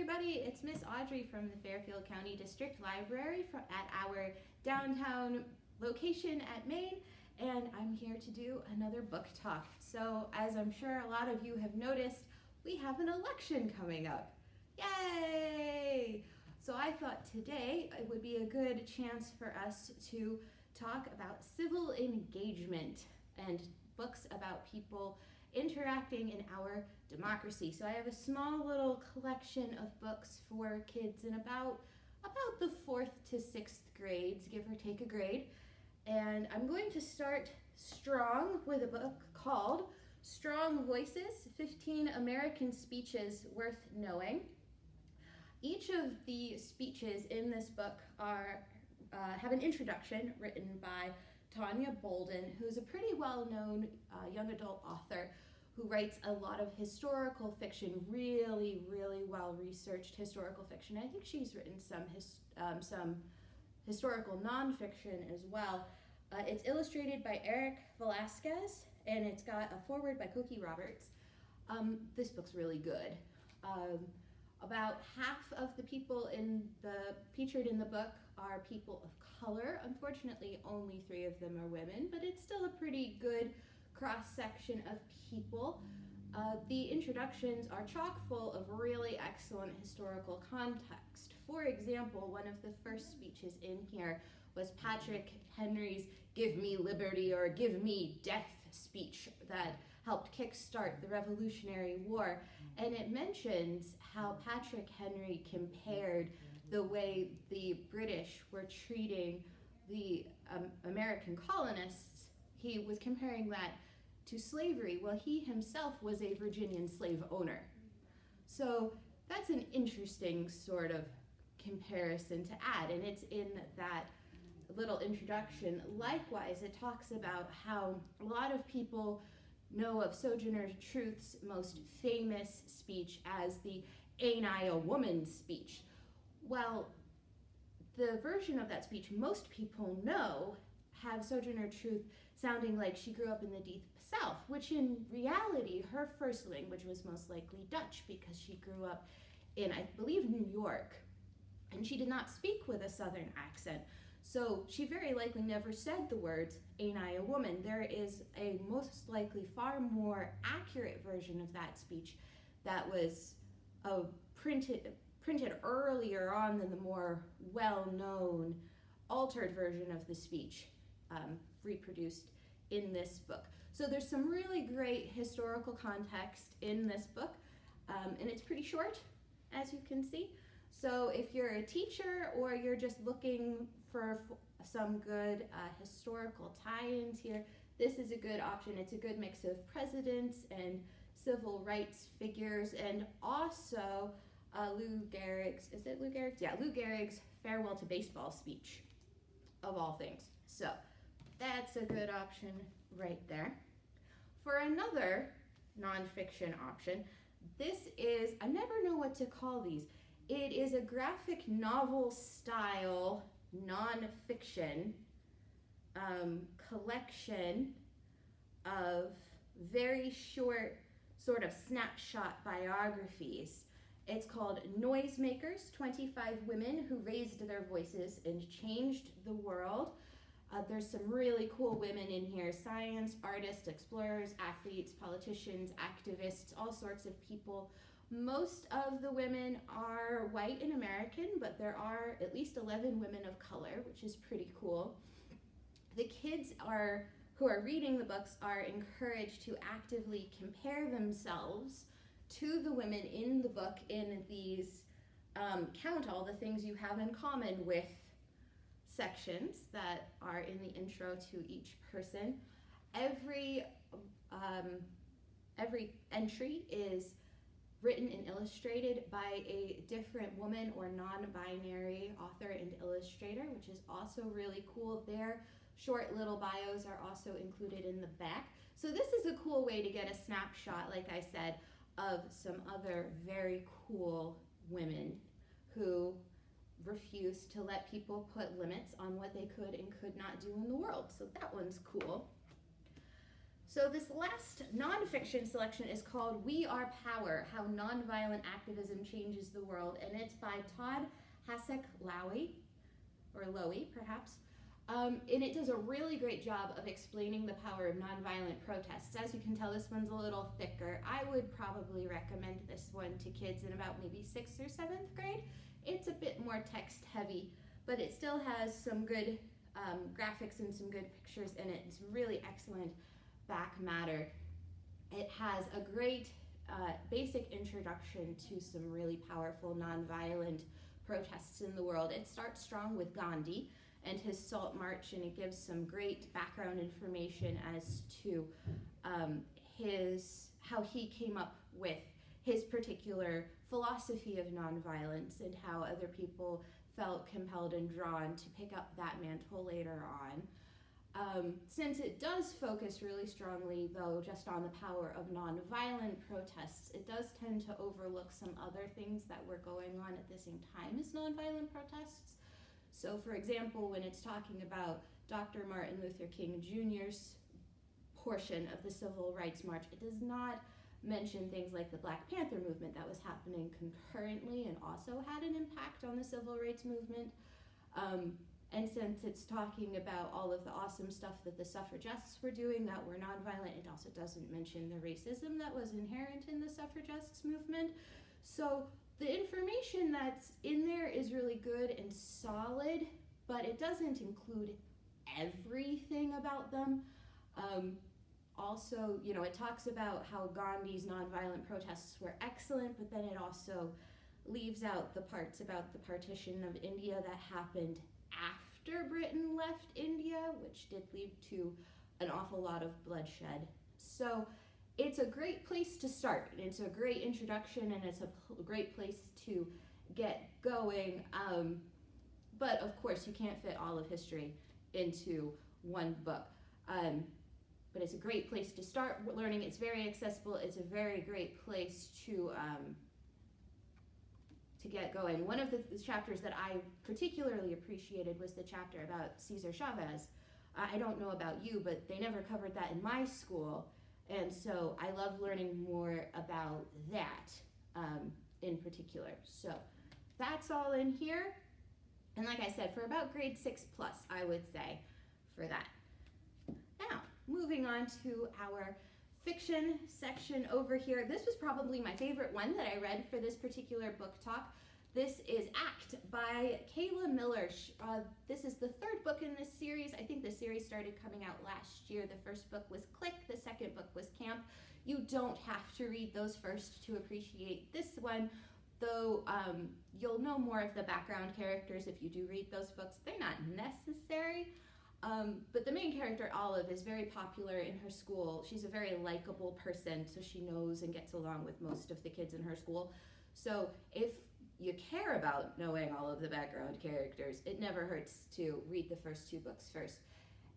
everybody, it's Miss Audrey from the Fairfield County District Library from, at our downtown location at Main, and I'm here to do another book talk. So as I'm sure a lot of you have noticed, we have an election coming up. Yay! So I thought today it would be a good chance for us to talk about civil engagement and books about people interacting in our democracy. So I have a small little collection of books for kids in about, about the fourth to sixth grades, give or take a grade. And I'm going to start strong with a book called Strong Voices, 15 American Speeches Worth Knowing. Each of the speeches in this book are uh, have an introduction written by Tonya Bolden, who's a pretty well-known uh, young adult author who writes a lot of historical fiction, really, really well-researched historical fiction. I think she's written some, his, um, some historical nonfiction as well. Uh, it's illustrated by Eric Velasquez, and it's got a foreword by Cokie Roberts. Um, this book's really good. Um, about half of the people in the featured in the book are people of color. Unfortunately, only three of them are women, but it's still a pretty good cross-section of people. Uh, the introductions are chock full of really excellent historical context. For example, one of the first speeches in here was Patrick Henry's Give Me Liberty or Give Me Death speech that helped kickstart the Revolutionary War. And it mentions how Patrick Henry compared the way the British were treating the um, American colonists. He was comparing that to slavery. Well, he himself was a Virginian slave owner. So that's an interesting sort of comparison to add, and it's in that little introduction. Likewise, it talks about how a lot of people know of Sojourner Truth's most famous speech as the Ain't I a Woman speech. Well, the version of that speech most people know have Sojourner Truth sounding like she grew up in the Deep Which in reality, her first language was most likely Dutch because she grew up in, I believe, New York. And she did not speak with a Southern accent. So she very likely never said the words, ain't I a woman? There is a most likely far more accurate version of that speech that was uh, printed, printed earlier on than the more well-known altered version of the speech um, reproduced in this book. So there's some really great historical context in this book, um, and it's pretty short, as you can see. So if you're a teacher or you're just looking for some good uh, historical tie-ins here, this is a good option. It's a good mix of presidents and civil rights figures and also uh, Lou Gehrig's, is it Lou Gehrig's? Yeah, Lou Gehrig's farewell to baseball speech of all things. So that's a good option right there. For another nonfiction option, this is, I never know what to call these. It is a graphic novel style nonfiction um, collection of very short sort of snapshot biographies. It's called Noisemakers, 25 Women Who Raised Their Voices and Changed the World. Uh, there's some really cool women in here, science, artists, explorers, athletes, politicians, activists, all sorts of people. Most of the women are white and American, but there are at least 11 women of color, which is pretty cool. The kids are who are reading the books are encouraged to actively compare themselves to the women in the book in these um, count all the things you have in common with sections that are in the intro to each person. Every, um, every entry is written and illustrated by a different woman or non-binary author and illustrator, which is also really cool. Their short little bios are also included in the back. So this is a cool way to get a snapshot, like I said, of some other very cool women who refused to let people put limits on what they could and could not do in the world. So that one's cool. So this last nonfiction selection is called We Are Power, How Nonviolent Activism Changes the World, and it's by Todd Hasek Lowy, or Lowy perhaps. Um, and it does a really great job of explaining the power of nonviolent protests. As you can tell, this one's a little thicker. I would probably recommend this one to kids in about maybe sixth or seventh grade. It's a bit more text heavy, but it still has some good um, graphics and some good pictures in it. It's really excellent back matter. It has a great uh, basic introduction to some really powerful nonviolent protests in the world. It starts strong with Gandhi and his Salt March, and it gives some great background information as to um, his how he came up with his particular philosophy of nonviolence and how other people felt compelled and drawn to pick up that mantle later on. Um, since it does focus really strongly, though, just on the power of nonviolent protests, it does tend to overlook some other things that were going on at the same time as nonviolent protests. So, for example, when it's talking about Dr. Martin Luther King Jr.'s portion of the Civil Rights March, it does not mention things like the Black Panther movement that was happening concurrently and also had an impact on the Civil Rights Movement. Um, and since it's talking about all of the awesome stuff that the suffragists were doing that were nonviolent, it also doesn't mention the racism that was inherent in the suffragists movement. So the information that's in there is really good and solid, but it doesn't include everything about them. Um, also, you know, it talks about how Gandhi's nonviolent protests were excellent, but then it also leaves out the parts about the partition of India that happened after Britain left India, which did lead to an awful lot of bloodshed. So it's a great place to start. It's a great introduction and it's a great place to get going. Um, but of course, you can't fit all of history into one book. Um, but it's a great place to start learning. It's very accessible. It's a very great place to um, to get going. One of the, chapters that I particularly appreciated was the chapter about Cesar Chavez. I don't know about you, but they never covered that in my school, and so I love learning more about that um, in particular. So that's all in here. And like I said, for about grade six plus, I would say for that. Now, moving on to our fiction section over here. This was probably my favorite one that I read for this particular book talk. This is Act by Kayla Miller. Uh, this is the third book in this series. I think the series started coming out last year. The first book was Click, the second book was Camp. You don't have to read those first to appreciate this one, though um, you'll know more of the background characters if you do read those books. They're not necessary, um, but the main character, Olive, is very popular in her school. She's a very likable person, so she knows and gets along with most of the kids in her school. So if you care about knowing all of the background characters, it never hurts to read the first two books first.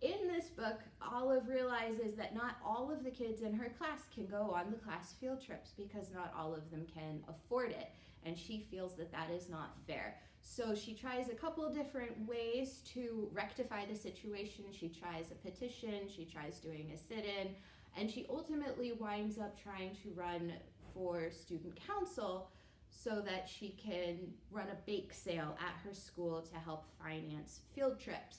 In this book, Olive realizes that not all of the kids in her class can go on the class field trips because not all of them can afford it, and she feels that that is not fair. So she tries a couple different ways to rectify the situation. She tries a petition, she tries doing a sit in, and she ultimately winds up trying to run for student council so that she can run a bake sale at her school to help finance field trips.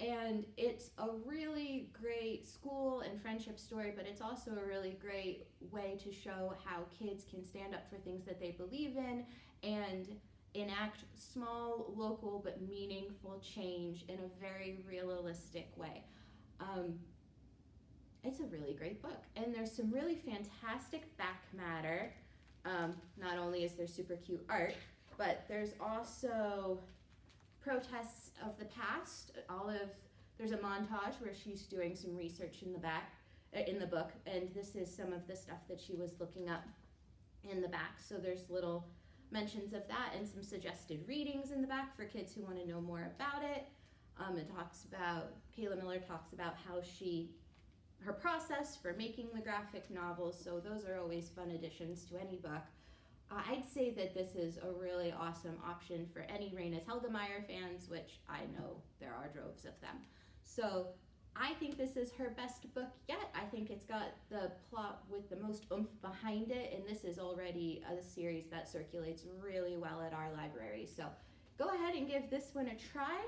And it's a really great school and friendship story, but it's also a really great way to show how kids can stand up for things that they believe in and enact small, local, but meaningful change in a very realistic way. Um, it's a really great book. And there's some really fantastic back matter. Um, not only is there super cute art, but there's also protests of the past. Olive, there's a montage where she's doing some research in the back, uh, in the book, and this is some of the stuff that she was looking up in the back. So there's little mentions of that and some suggested readings in the back for kids who want to know more about it. Um, it talks about, Kayla Miller talks about how she, her process for making the graphic novels, so those are always fun additions to any book. Uh, I'd say that this is a really awesome option for any Raina Telgemeier fans, which I know there are droves of them. So I think this is her best book yet. I think it's got the plot with the most oomph behind it, and this is already a series that circulates really well at our library. So go ahead and give this one a try.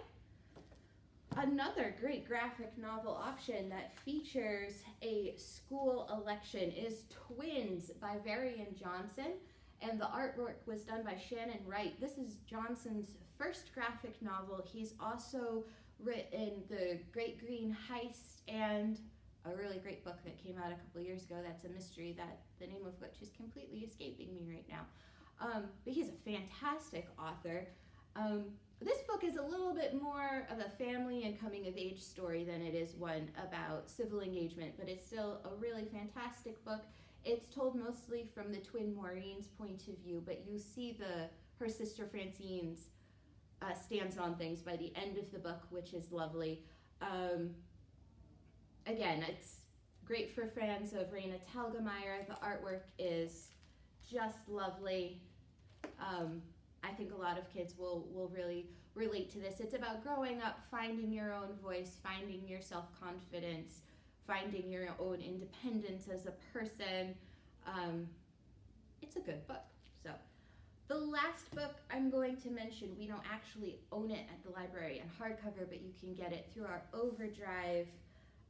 Another great graphic novel option that features a school election is Twins by Varian Johnson, and the artwork was done by Shannon Wright. This is Johnson's first graphic novel. He's also written The Great Green Heist and a really great book that came out a couple years ago that's a mystery that the name of which is completely escaping me right now. Um, but he's a fantastic author. Um, this book is a little bit more of a family and coming of age story than it is one about civil engagement, but it's still a really fantastic book. It's told mostly from the twin Maureen's point of view, but you see the her sister Francine's uh, stance on things by the end of the book, which is lovely. Um, again, it's great for fans of Raina Telgemeier. The artwork is just lovely. Um, I think a lot of kids will will really relate to this. It's about growing up, finding your own voice, finding your self confidence, finding your own independence as a person. Um, it's a good book. So, the last book I'm going to mention, we don't actually own it at the library in hardcover, but you can get it through our Overdrive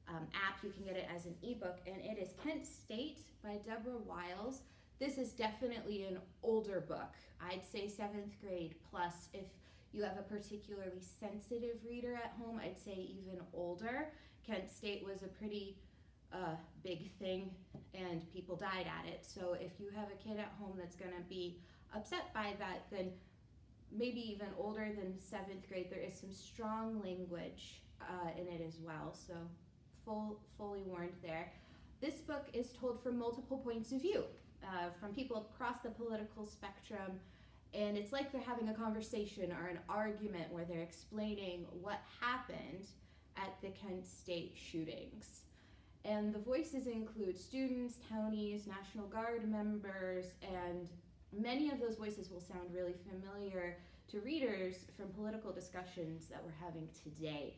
um, app. You can get it as an ebook, and it is Kent State by Deborah Wiles. This is definitely an older book. I'd say seventh grade plus. If you have a particularly sensitive reader at home, I'd say even older. Kent State was a pretty uh, big thing and people died at it. So if you have a kid at home that's going to be upset by that, then maybe even older than seventh grade, there is some strong language uh, in it as well. So full, fully warned there. This book is told from multiple points of view, uh, from people across the political spectrum, and it's like they're having a conversation or an argument where they're explaining what happened at the Kent State shootings. And the voices include students, townies, National Guard members, and many of those voices will sound really familiar to readers from political discussions that we're having today.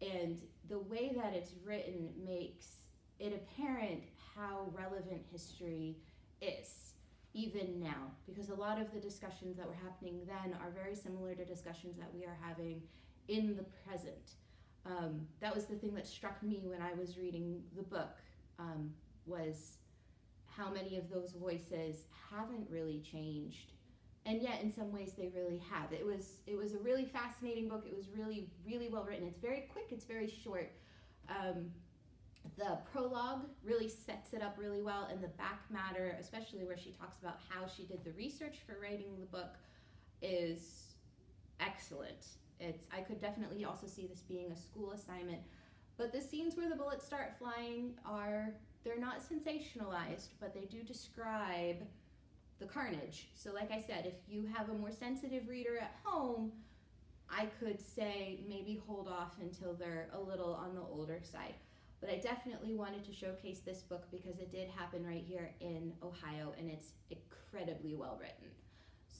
And the way that it's written makes it apparent how relevant history is, even now, because a lot of the discussions that were happening then are very similar to discussions that we are having in the present. Um, that was the thing that struck me when I was reading the book, um, was how many of those voices haven't really changed. And yet in some ways they really have. It was it was a really fascinating book. It was really really well written. It's very quick. It's very short. Um, the prologue really sets it up really well and the back matter especially where she talks about how she did the research for writing the book is excellent it's i could definitely also see this being a school assignment but the scenes where the bullets start flying are they're not sensationalized, but they do describe the carnage. So, like I said, if you have a more sensitive reader at home, I could say maybe hold off until they're a little on the older side. But I definitely wanted to showcase this book because it did happen right here in Ohio and it's incredibly well written.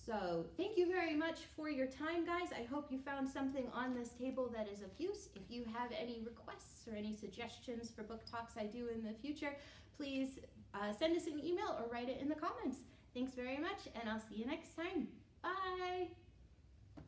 So thank you very much for your time, guys. I hope you found something on this table that is of use. If you have any requests or any suggestions for book talks I do in the future, please uh, send us an email or write it in the comments. Thanks very much, and I'll see you next time. Bye!